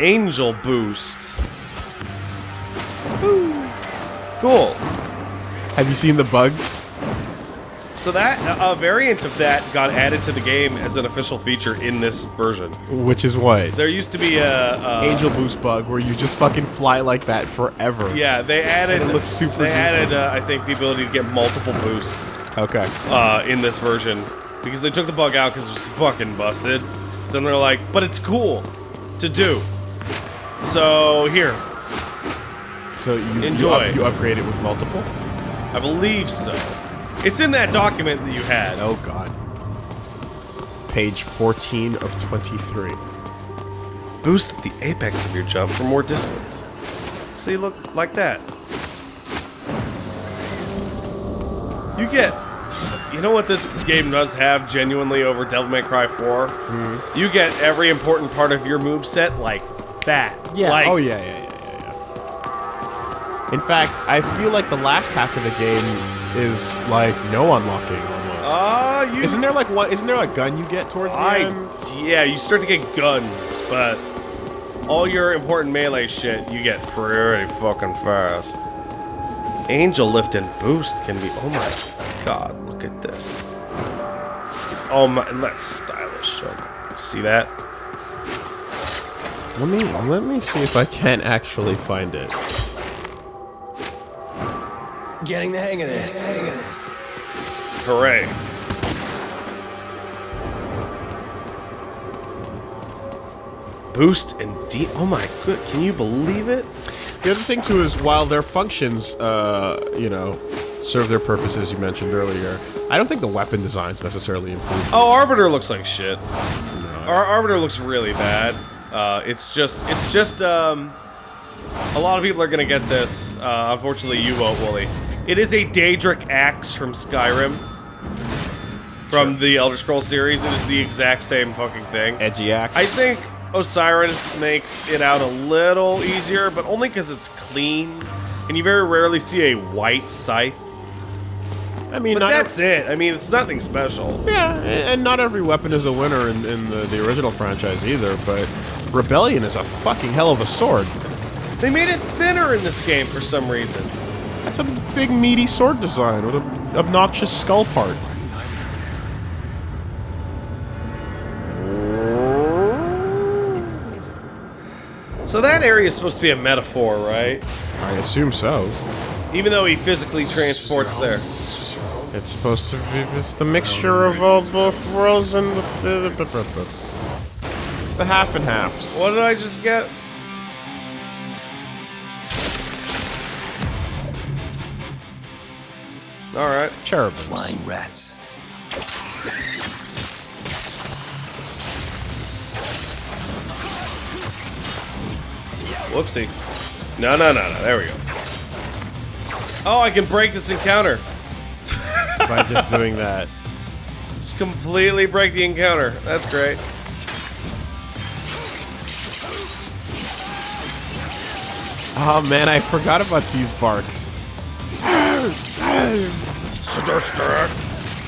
Angel Boost. Cool. Have you seen the bugs? So that a variant of that got added to the game as an official feature in this version. Which is what? There used to be a, a Angel boost bug where you just fucking fly like that forever. Yeah, they added. And it looks super They added, uh, I think, the ability to get multiple boosts Okay. uh, in this version because they took the bug out because it was fucking busted. Then they're like, but it's cool to do. So here, So you Enjoy. You, up, you upgrade it with multiple. I believe so. It's in that document that you had. Oh god. Page 14 of 23. Boost the apex of your jump for more distance. See, look like that. You get. You know what this game does have genuinely over Devil May Cry 4? Hmm. You get every important part of your move set like that. Like, oh yeah, yeah, yeah, yeah, yeah. In fact, I feel like the last half of the game is like no unlocking almost. Uh, you. isn't there like one? Isn't there a gun you get towards the I, end? yeah, you start to get guns, but all your important melee shit you get pretty fucking fast. Angel lift and boost can be. Oh my god, look at this. Oh my, that's stylish. Oh my, see that? Let me let me see if I can actually find it. Getting the hang of this. Hooray. Boost and D. Oh my good, can you believe it? The other thing too is while their functions, uh, you know, serve their purposes you mentioned earlier, I don't think the weapon designs necessarily improve. Oh, Arbiter looks like shit. Our Arbiter looks really bad. Uh, it's just, it's just, um, a lot of people are gonna get this. Uh, unfortunately, you won't, Wooly. It is a Daedric axe from Skyrim. From the Elder Scrolls series, it is the exact same fucking thing. Edgy axe. I think Osiris makes it out a little easier, but only because it's clean. And you very rarely see a white scythe. I mean, that's it. I mean, it's nothing special. Yeah, and and not every weapon is a winner in, in the, the original franchise either, but Rebellion is a fucking hell of a sword. They made it thinner in this game for some reason. That's a big meaty sword design with an obnoxious skull part. So that area is supposed to be a metaphor, right? I assume so. Even though he physically transports there. It's supposed to be it's the mixture of all both worlds and the, the, half and halves. What did I just get? Alright. Cherubim. Flying rats. Whoopsie. No, no, no, no. There we go. Oh, I can break this encounter. by just doing that. Just completely break the encounter. That's great. Oh man, I forgot about these barks.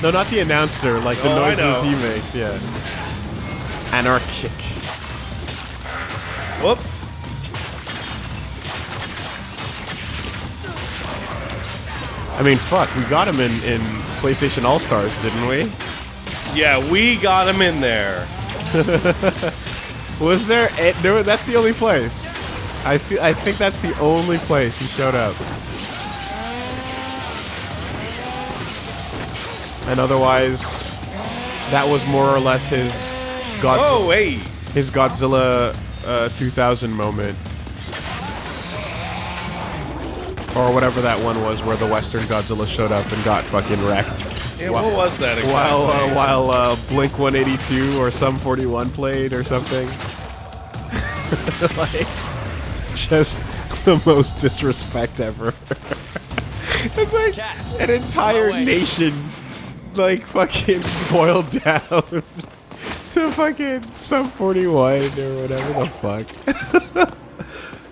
No, not the announcer, like the Oh, noises he makes, yeah. Anarchic. Whoop. I mean, fuck, we got him in, in PlayStation All Stars, didn't we? Yeah, we got him in there. Was there? A, there that's the only place. I feel. I think that's the only place he showed up. And otherwise, that was more or less his God, Oh, wait. his Godzilla uh, 2000 moment, or whatever that one was, where the Western Godzilla showed up and got fucking wrecked. Yeah, what was that exactly? While uh, while uh, Blink 182 or Sum 41 played or something. like, just the most disrespect ever. it's like an entire nation, like fucking boiled down to fucking Sum 41 or whatever the fuck.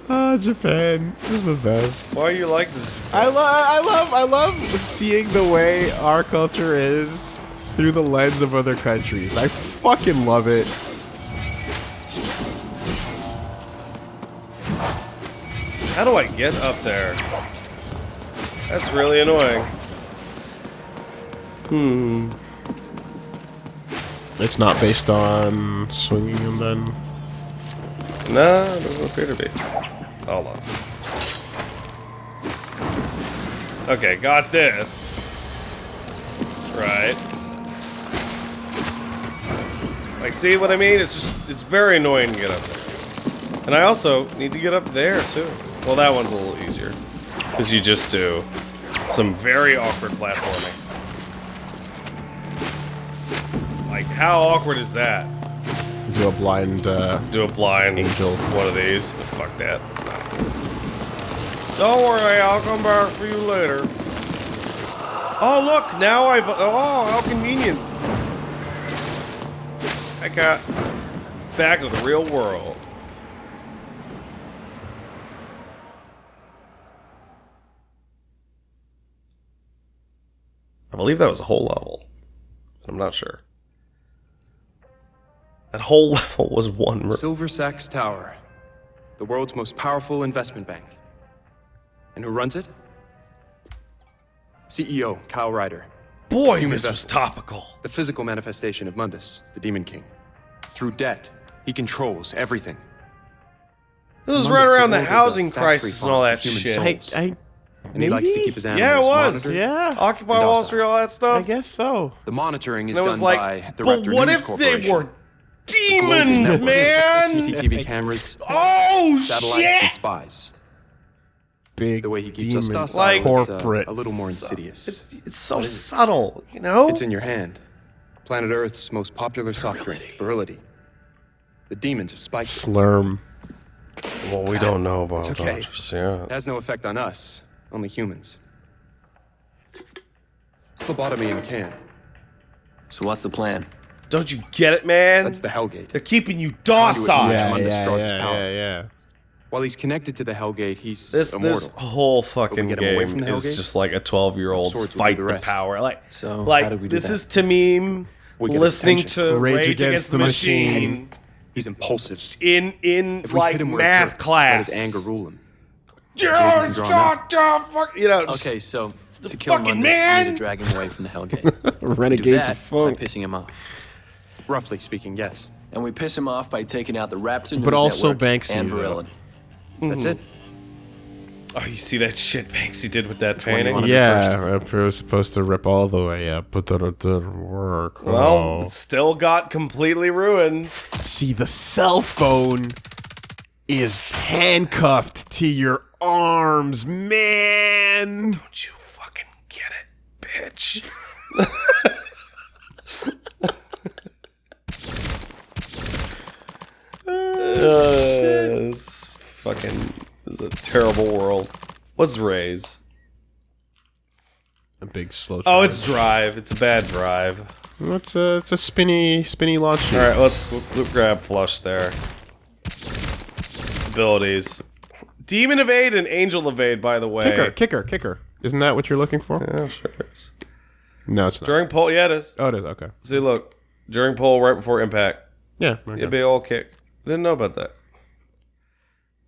Ah, Japan this is the best. Why you like this? I love, I love, I love seeing the way our culture is through the lens of other countries. I fucking love it. How do I get up there? That's really annoying. Hmm. It's not based on swinging and then. No, it doesn't appear to be. Hold on. Okay, got this. Right. Like, see what I mean? It's just, it's very annoying to get up there. And I also need to get up there, too. Well, that one's a little easier. Because you just do some very awkward platforming. Like, how awkward is that? Do a blind. Uh, do a blind Angel. one of these. But fuck that. Don't worry, I'll come back for you later. Oh look, now I've oh how convenient. I got back to the real world. I believe that was a whole level. I'm not sure. That whole level was one. mer- Silver Sachs Tower, the world's most powerful investment bank. And who runs it? CEO Kyle Ryder, Boy, Human this was topical. the physical manifestation of Mundus, the Demon King. Through debt, he controls everything. This was Mundus, right around the world is a housing crisis and all that human shit. souls. I. And he likes to keep his Yeah, animals it was. monitored. Yeah. Occupy Wall. Street, all that stuff. I guess so. The monitoring is done was like, by the but Raptor what News if Corporation. they were demons, network of man? CCTV cameras, Oh satellites, shit! and spies. Big. The way he keeps us demon docile Like- is uh, corporate. a little more insidious. It's so subtle, you know. It's in your hand. Planet Earth's most popular soft drink, Virility. The demons have spiked it. Slurm. well, we don't know about It's okay. doctors, yeah. It has no effect on us, only humans. Phlebotomy in a can. So what's the plan? Don't you get it, man? That's the Hellgate. They're keeping you docile. from Yeah, yeah, yeah, power. yeah, yeah. While he's connected to the Hellgate, he's This immortal. this whole fucking get him away game from the is Hellgate? just like a twelve year old's Swords fight the the power. Like, So, like how do we do this that? is Tameem We get listening to Rage Rage, Against, the Machine, He's impulsive. in in If we like hit him where it math hurts, class. let his anger rule him. Yes, God, uh, fuck, you know. just- Okay, so to kill fucking Mundus, man! we need to drag him away from the Hellgate. we do Renegades that of funk. by pissing him off. Roughly speaking, yes. And we piss him off by taking out the Raptor News But also Network Banksy, and though. Virility. That's it. Oh, you see that shit Banksy did with that one you painting? wanna- Yeah, if it was supposed to rip all the way up, but that it didn't work. Well, Oh. it still got completely ruined. see, the cell phone is handcuffed to your arms, man. Don't you fucking get it, bitch? uh, it's fucking this is a terrible world. What's Raise? A big slow. Oh, it's Drive. It's a bad drive. it's a it's a spinny spinny launch. All right, let's we'll, we'll grab flush there. Abilities. Demon evade and angel evade. By the way, Kicker, kicker, kicker. Isn't that what you're looking for? Yeah, sure. is. No, it's not. During pull, yeah, it is. Oh, it is. Okay. See, look, during pull, right before impact, Yeah. okay. a big old kick. Didn't know about that.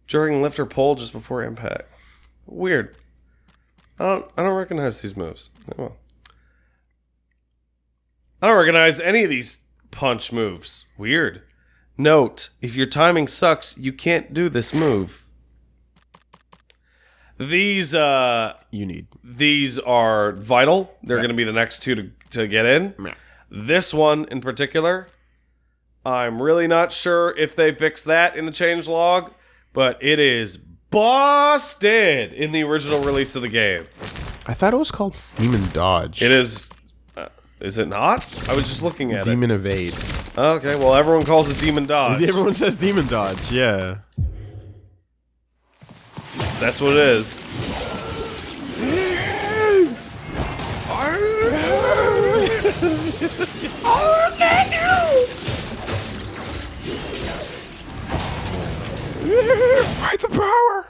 During lift or pull, just before impact. Weird. I don't. I don't recognize these moves. Oh. I don't recognize any of these punch moves. Weird. Note: If your timing sucks, you can't do this move. These uh You need. these are vital. They're Yeah. going to be the next two to, to get in. Yeah. This one in particular, I'm really not sure if they fixed that in the change log, but it is busted in the original release of the game. I thought it was called Demon Dodge. It is. Uh, is it not? I was just looking at Demon Evade. It. Okay, well, everyone calls it Demon Dodge. Everyone says Demon Dodge. Yeah. So that's what it is. Fight the power.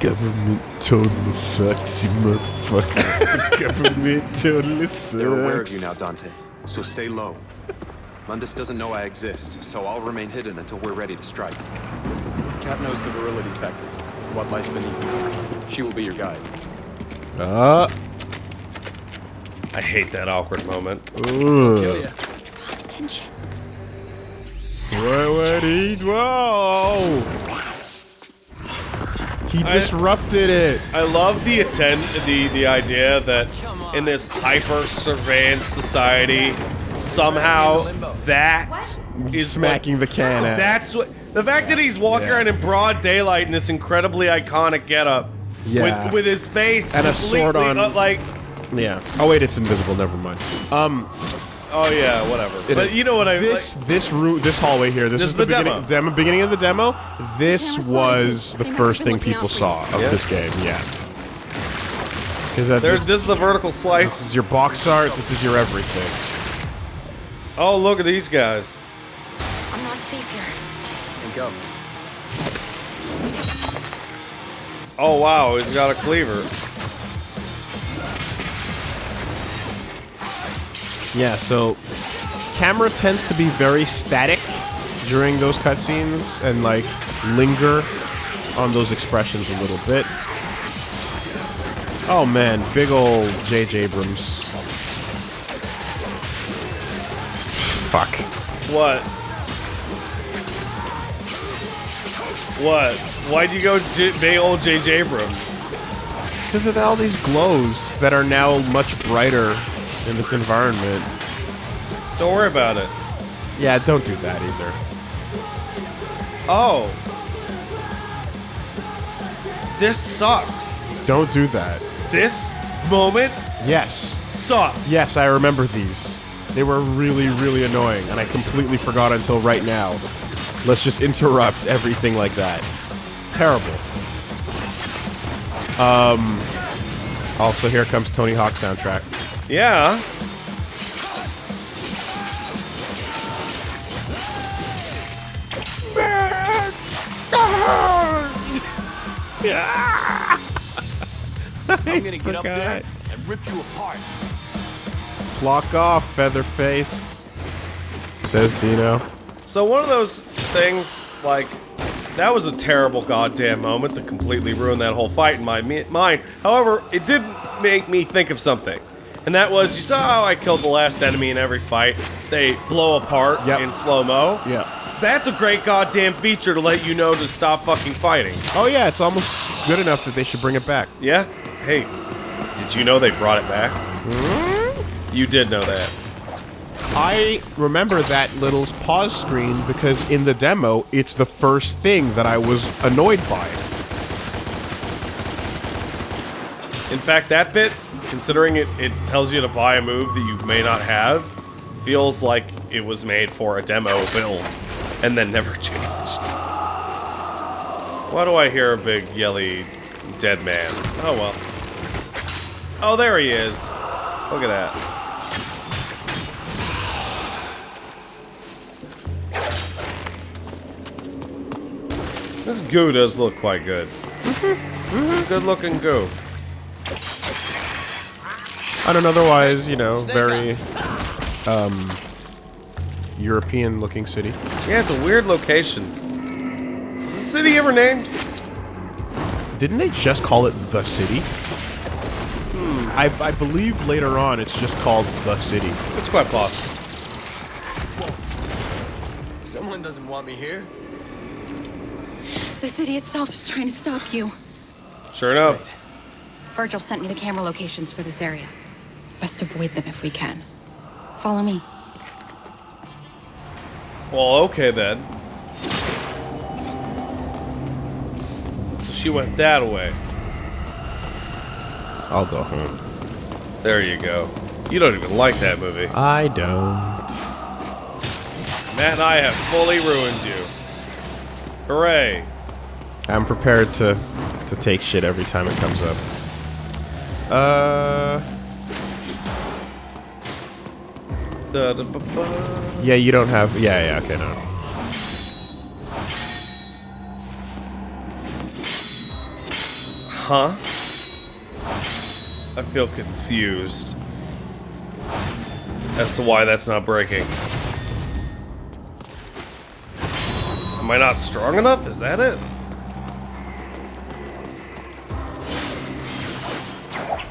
Government totally sucks, you motherfucker. the government totally sucks. They're aware of you now, Dante. So stay low. Mundus doesn't know I exist, so I'll remain hidden until we're ready to strike. Kat knows the virility factor, what lies beneath you. She will be your guide. Uh, I hate that awkward moment. ooh. Kill ya. Draw attention. Whoa, what he- whoa! He I- disrupted it. I love the attend the the idea that in this hyper surveillance society, somehow that is Smacking what, the can at. That's what the fact that he's walking Yeah. around in broad daylight in this incredibly iconic getup. Yeah. With, with his face And a sword on- uh, like Yeah. Oh wait, it's invisible. Never mind. Um, oh yeah whatever it but is- you know what I this this route this hallway here. This, This is is the, the beginning, demo. beginning of the demo. This cameras was the first thing people saw of Yeah. this game. Yeah. Because that there's this, this is the vertical slice. this is your box art. This is your everything. oh look at these guys I'm not safe here. And go. oh wow he's got a cleaver Yeah, so camera tends to be very static during those cutscenes and like linger on those expressions a little bit. Oh man, big old J.J. Abrams. Fuck. what what why'd you go J- big old J.J. Abrams Because of all these glows that are now much brighter in this environment. don't worry about it Yeah, don't do that either. Oh. This sucks. Don't do that. This moment Yes. sucks. Yes, I remember these. They were really, really annoying, and I completely forgot until right now. Let's just interrupt everything like that. Terrible. Um. Also, here comes Tony Hawk soundtrack. Yeah. I'm gonna get up there and rip you apart. Flock off, Featherface. Says Dino. So one of those things, like, that was a terrible goddamn moment that completely ruined that whole fight in my mind. However, it did make me think of something. And that was, you saw how I killed the last enemy in every fight? They blow apart Yep. in slow-mo? Yeah. That's a great goddamn feature to let you know to stop fucking fighting. Oh yeah, it's almost good enough that they should bring it back. Yeah? Hey, did you know they brought it back? Hmm? You did know that. I remember that little pause screen because in the demo, it's the first thing that I was annoyed by. In fact, that bit, considering it, it tells you to buy a move that you may not have, feels like it was made for a demo build and then never changed. Why do I hear a big yelly dead man? Oh well. Oh, there he is. Look at that. This goo does look quite good. Mhm, mhm. Good looking goo. On an otherwise, you know, very um, European looking city. Yeah, it's a weird location. Is the city ever named? Didn't they just call it the city? I, I believe later on it's just called the city. It's quite possible. Someone doesn't want me here. The city itself is trying to stop you. Sure enough. Virgil sent me the camera locations for this area. Best avoid them if we can. Follow me. Well, okay then. So she went that way. I'll go home. There you go. You don't even like that movie. I don't. Matt and I have fully ruined you. Hooray. I'm prepared to to take shit every time it comes up. Uh, Da, da, ba, ba. yeah, you don't have. Yeah, yeah, okay, no. Huh? I feel confused as to why that's not breaking. Am I not strong enough? Is that it?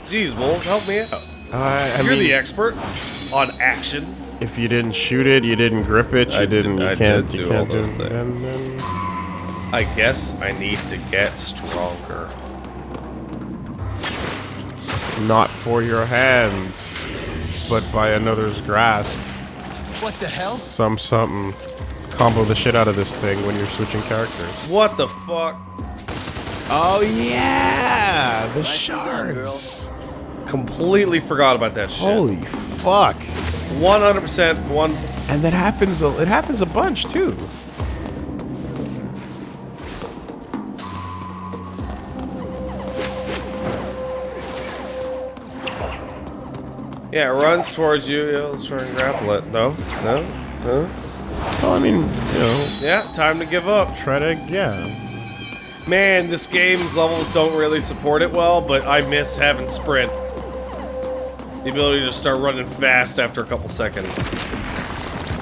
Jeez, Wolves, help me out. Uh, I You're mean, the expert on action. if you didn't shoot it, you didn't grip it, you I did- didn't. You I can't. did you do all can't those do, things. and then- I guess I need to get stronger. not for your hands, but by another's grasp. What the hell? Some something. Combo the shit out of this thing when you're switching characters. What the fuck? Oh yeah, the Nicely done, shards. Completely forgot about that shit. Holy fuck! 100% one. And that happens. a- It happens a bunch too. Yeah, it runs towards you. Let's try and grapple it. No? No? No? Well, I mean, you know, Yeah, time to give up. try to yeah. Man, this game's levels don't really support it well, but I miss having sprint. The ability to start running fast after a couple seconds.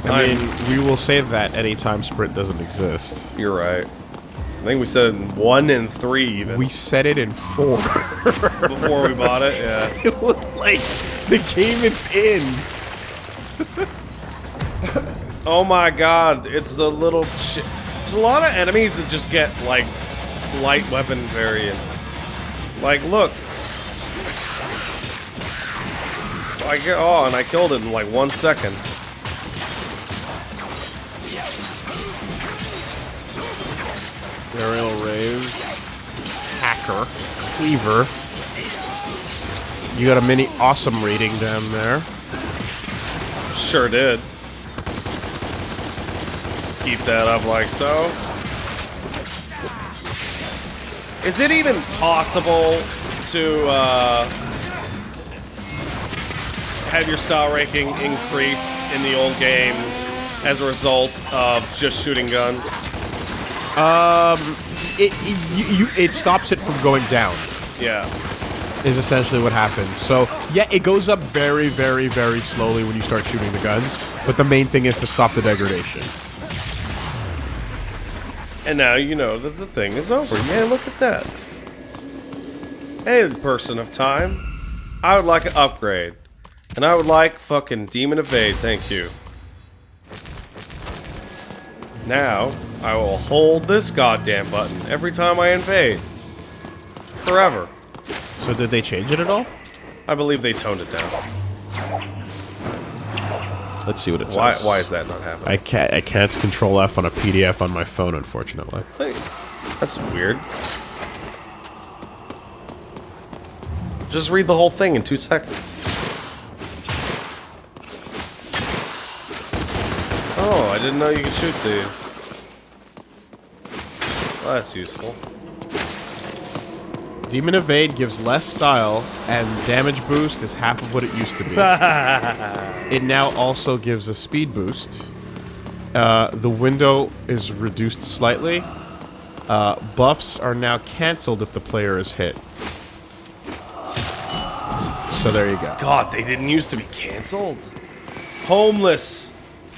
I I'm- mean, we will say that anytime sprint doesn't exist. You're right. I think we said in one and three even We said it in four. before we bought it. Yeah. it looked like the game it's in. Oh my god, it's a little shit. There's a lot of enemies that just get like slight weapon variants. Like, look. I get oh, and I killed it in like one second. Aerial Rave, Hacker, Cleaver. You got a mini awesome rating down there. Sure did. Keep that up like so. Is it even possible to uh, have your style ranking increase in the old games as a result of just shooting guns? Um, It it, you, you, it stops it from going down. Yeah. Is essentially what happens. So yeah, it goes up very, very, very slowly when you start shooting the guns. But the main thing is to stop the degradation. And now you know that the thing is over. Yeah, look at that. Hey, person of time. I would like an upgrade. And I would like fucking Demon Evade, thank you. Now, I will hold this goddamn button every time I invade. Forever. So did they change it at all? I believe they toned it down. Let's see what it Why, says. why is that not happening? I can't. I can't control F on a PDF on my phone, unfortunately. That's weird. Just read the whole thing in two seconds. Oh, I didn't know you could shoot these. Well, that's useful. Demon Evade gives less style, and damage boost is half of what it used to be. it now also gives a speed boost. Uh, the window is reduced slightly. Uh, buffs are now cancelled if the player is hit. So there you go. God, they didn't used to be canceled. Homeless.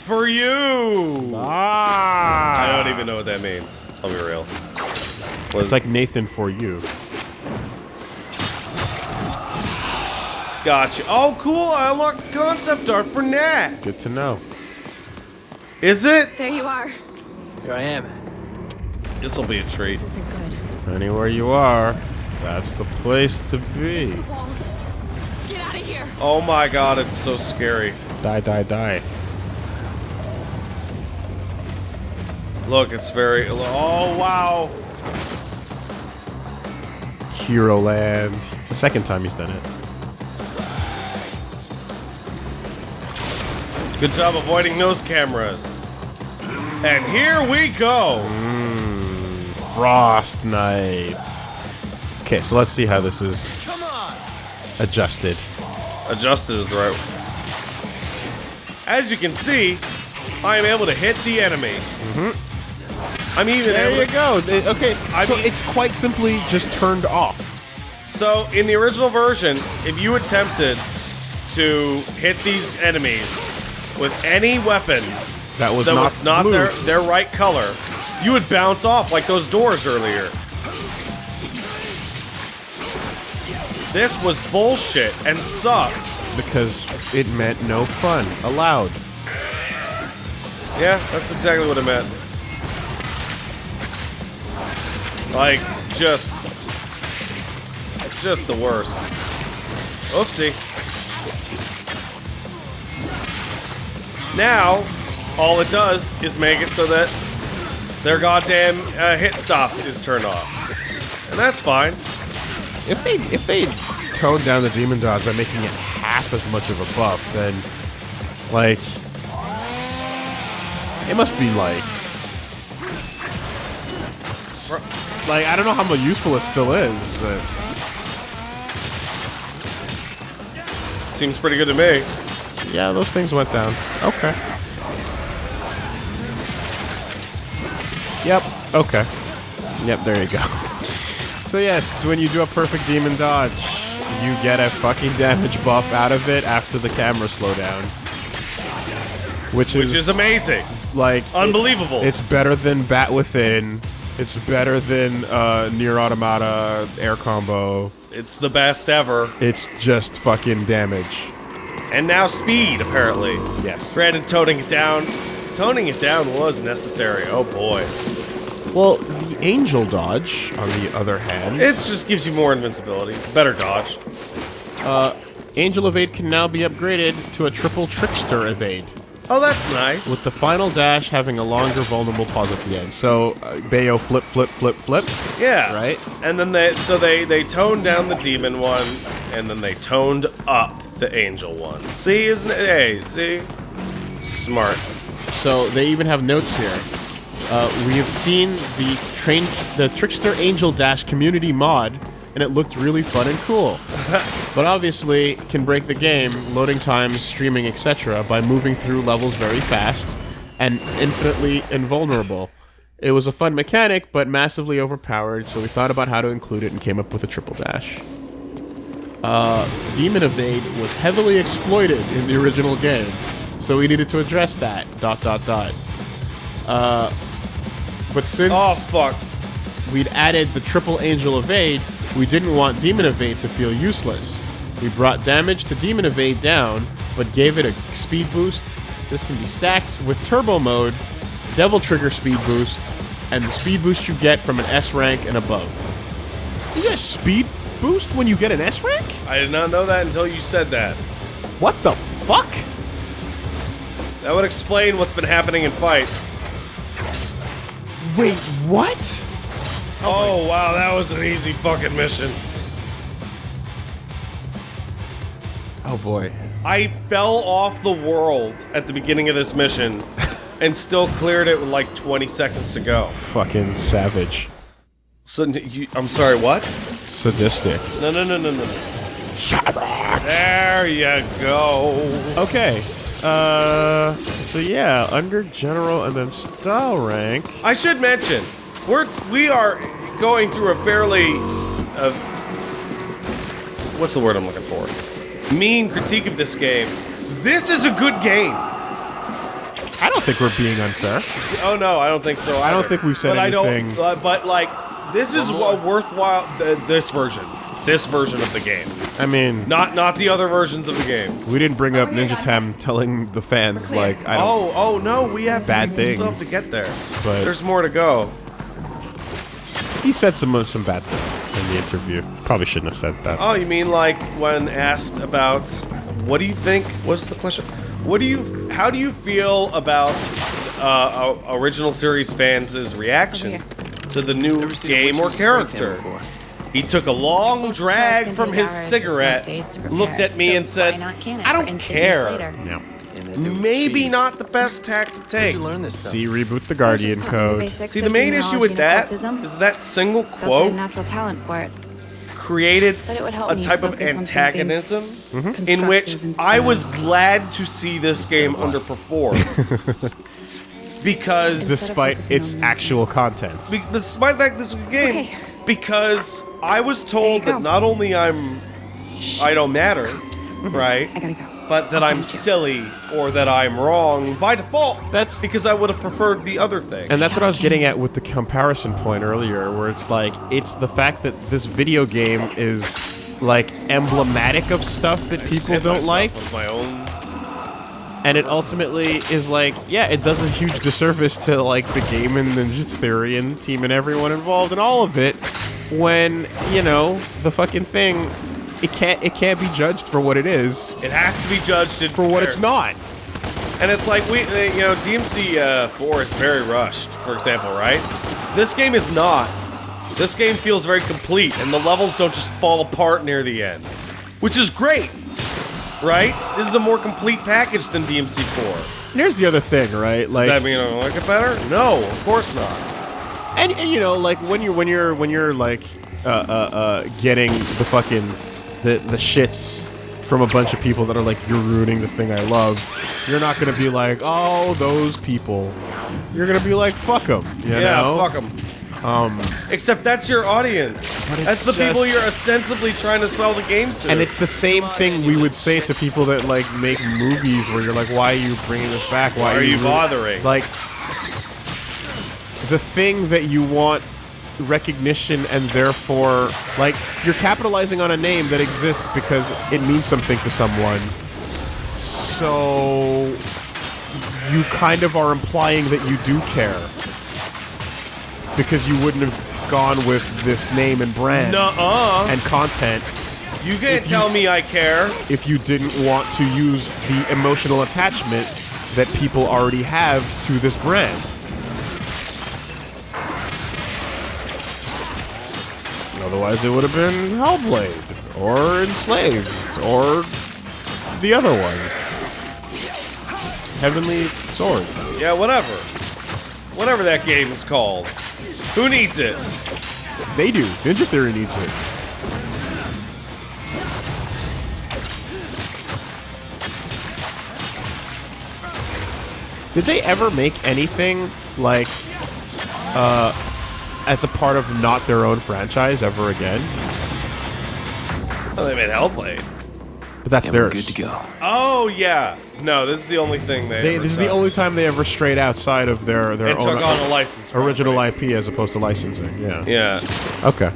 For you! Ah! I don't even know what that means. I'll be real. What It's like Nathan for you. Gotcha. Oh, cool. I unlocked the concept art for Nat. Good to know. Is it? There you are. Here I am. This will be a treat. This isn't good. Anywhere you are, that's the place to be. The walls. Get out of here. Oh my god, it's so scary. Die, die, die. Look, it's very. Oh wow. Hero Land. It's the second time he's done it. Good job avoiding those cameras. And here we go. Frost Knight. Okay, so let's see how this is adjusted. Adjusted is the right. As you can see, I am able to hit the enemy. Mm-hmm. I'm even There you go. Th- Okay, I so mean- it's quite simply just turned off. So, in the original version, if you attempted to hit these enemies with any weapon That was that not was not their, their right color, you would bounce off like those doors earlier. This was bullshit and sucked. Because it meant no fun allowed. Yeah, that's exactly what it meant. Like, just... Just the worst. Oopsie. Now, all it does is make it so that their goddamn uh, hit stop is turned off. And that's fine. If they if they toned down the demon dodge by making it half as much of a buff, then like it must be like like I don't know how useful it still is. uh, Seems pretty good to me. yeah, those things went down. Okay. Yep. Okay. Yep. There you go. So yes, when you do a perfect demon dodge, you get a fucking damage buff out of it after the camera slowdown. Which is, Which is amazing. like Unbelievable. It's better than Bat Within. It's better than uh, Nier Automata Air Combo. It's the best ever. It's just fucking damage. And now speed, apparently. Yes. Granted, toning it down. Toning it down was necessary. Oh boy. Well, the Angel Dodge, on the other hand, It just gives you more invincibility. It's a better dodge. Angel Evade can now be upgraded to a triple Trickster Evade, Oh, that's nice. with the final dash having a longer vulnerable pause at the end. So, uh, Bayo flip, flip, flip, flip. yeah. Right. And then they so they they toned down the demon one, and then they toned up the angel one. See, isn't it? Hey, see, smart. So they even have notes here. Uh, we have seen the train, the Trickster Angel Dash community mod, and it looked really fun and cool. but obviously, can break the game, loading times, streaming, etc., by moving through levels very fast and infinitely invulnerable. It was a fun mechanic, but massively overpowered, so we thought about how to include it and came up with a triple dash. Uh, Demon Evade was heavily exploited in the original game, so we needed to address that. Dot dot dot. Uh, but since Oh fuck. we'd added the triple angel evade, we didn't want demon evade to feel useless. We brought damage to demon evade down, but gave it a speed boost. This can be stacked with turbo mode, devil trigger speed boost, and the speed boost you get from an S rank and above. You get a speed boost when you get an S rank? I did not know that until you said that. What the fuck? That would explain what's been happening in fights. Wait, what? Oh wow, that was an easy fucking mission. Oh boy. I fell off the world at the beginning of this mission and still cleared it with like 20 seconds to go. Fucking savage. So you, I'm sorry, what? Sadistic. No, no, no, no, no. There you go. Okay. Uh, so yeah, under general and then style rank. I should mention, we're we are going through a fairly, uh, what's the word I'm looking for? Mean critique of this game. This is a good game. I don't think we're being unfair. Oh no, I don't think so. I don't think we've said but I don't. Uh, but like, this is a worthwhile. Th- this version, this version of the game, I mean, not not the other versions of the game. we didn't bring up Over Ninja Tam telling the fans like I don't. Oh, oh no, we have Bad we still have to get there. but- There's more to go. He said some some bad things in the interview. Probably shouldn't have said that. Oh, you mean like when asked about what do you think? What's the question? What do you? How do you feel about uh, original series fans' reaction to the new Never seen a game or witch's spray can character? He took a long Most drag from his take hours, if cigarette, not days to prepare, looked at me so and said, why not can it "I don't care." later? No. And they do it with Maybe cheese. not the best tack to take. you learn this stuff? See, reboot the Guardian Taught me the code. See, the main issue with that is that occultism. is that single Felt I had quote natural talent for it. created Said it would help a type of focus on something antagonism in which I was glad to see this game underperform. because Despite its actual contents. Be- despite the fact this is a game, Okay. because I was told that not only I'm, I don't matter, right? I gotta go. But that I'm silly or that I'm wrong by default. That's- because I would have preferred the other thing. And that's what I was getting at with the comparison point earlier, where it's like, it's the fact that this video game is, like, emblematic of stuff that people don't like, with my own. and it ultimately is like, yeah, it does a huge disservice to, like, the game and Ninja's Theory and the team and everyone involved and all of it, when, you know, the fucking thing, it can't, it can't be judged for what it is, It has to be judged for what it's not. And it's like we, uh, you know, DMC uh, 4 is very rushed, for example, right? This game is not. This game feels very complete, and the levels don't just fall apart near the end, which is great, right? This is a more complete package than DMC 4. And here's the other thing, right? Like, Does that mean I don't like it better? No, of course not. And, and you know, like when you're when you're when you're like uh, uh, uh, getting the fucking the the shits from a bunch of people that are like you're ruining the thing I love, you're not gonna be like, oh, those people. You're gonna be like, fuck them. You Yeah, know? fuck them. Um, Except that's your audience. That's the people you're ostensibly trying to sell the game to. And it's the same thing we would say to people that like make movies where you're like, why are you bringing this back? Why, are you ru-" bothering? Like the thing that you want recognition and therefore like you're capitalizing on a name that exists because it means something to someone. So you kind of are implying that you do care. Because you wouldn't have gone with this name and brand Nuh-uh. and content you can't you- tell me I care. if you didn't want to use the emotional attachment that people already have to this brand. Otherwise, it would have been Hellblade, or Enslaved, or the other one. Heavenly Sword. Yeah, whatever. Whatever that game is called. Who needs it? They do. Ninja Theory needs it. Did they ever make anything like uh as a part of not their own franchise ever again? Oh, they made Hellblade. But that's Yeah, theirs. good to go. Oh yeah. No, this is the only thing they. They, ever this is the only time they ever strayed outside of their their And own took on a license. original property. IP as opposed to licensing. Yeah. Yeah. Okay.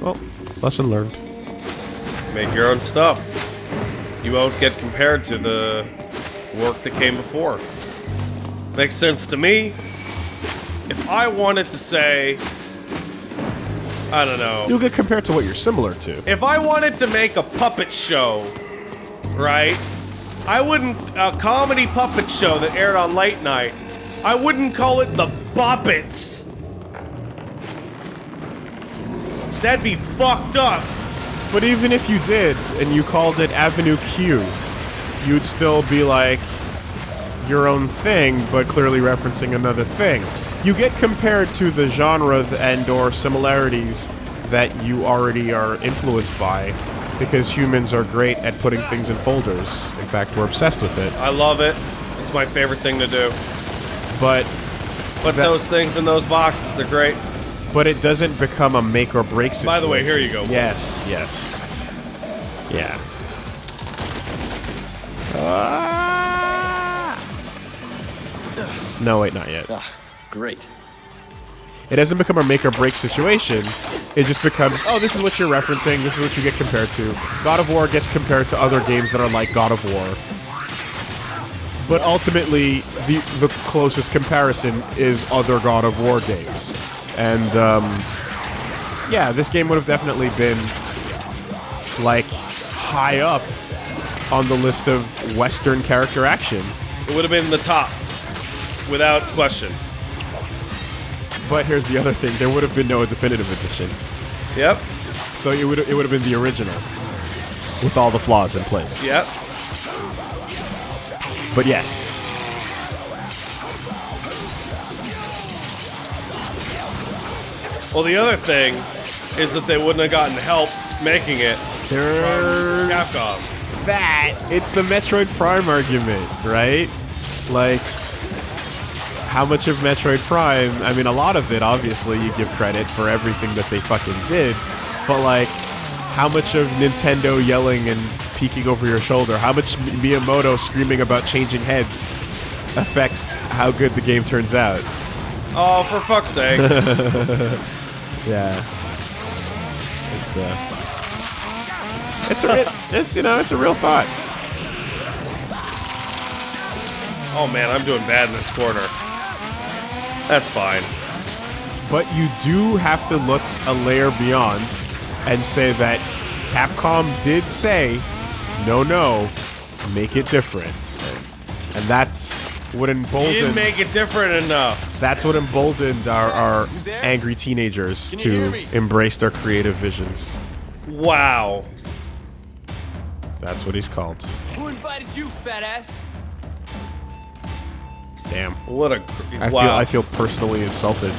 Well, lesson learned. Make your own stuff. You won't get compared to the work that came before. Makes sense to me. If I wanted to say, I don't know. You'll get compared to what you're similar to. If I wanted to make a puppet show, right? I wouldn't a comedy puppet show that aired on late night. I wouldn't call it the Boppets. That'd be fucked up. But even if you did, and you called it Avenue Q, you'd still be like your own thing, but clearly referencing another thing. You get compared to the genre and or similarities that you already are influenced by, because humans are great at putting things in folders. In fact, we're obsessed with it. I love it. It's my favorite thing to do. But Put those things in those boxes. They're great. but it doesn't become a make or break situation. By the way, here you go. Yes, yes. Yeah. Ah! No, wait, not yet. Ah, great. It doesn't become a make or break situation. It just becomes, oh, this is what you're referencing. This is what you get compared to. God of War gets compared to other games that are like God of War. But ultimately, the the closest comparison is other God of War games. And um, yeah, this game would have definitely been like high up on the list of Western character action. It would have been the top, without question. But here's the other thing: there would have been no definitive edition, Yep. so it would it would have been the original with all the flaws in place. Yep. But yes, Well, the other thing is that they wouldn't have gotten help making it. there's Capcom. that. It's the Metroid Prime argument, right? Like, how much of Metroid Prime? I mean, a lot of it, obviously, you give credit for everything that they fucking did, but like, how much of Nintendo yelling and peeking over your shoulder. How much Miyamoto screaming about changing heads affects how good the game turns out. Oh, for fuck's sake. Yeah. It's uh It's a it's you know, it's a real thought. oh man, I'm doing bad in this corner. That's fine. But you do have to look a layer beyond and say that Capcom did say, no, no, make it different. And that's what You didn't emboldened. make it different enough. That's what emboldened our, our angry teenagers Can you hear to embrace their creative visions. Wow. That's what he's called. Who invited you, fat ass? Damn. What a. Cr- I wow. feel I feel personally insulted.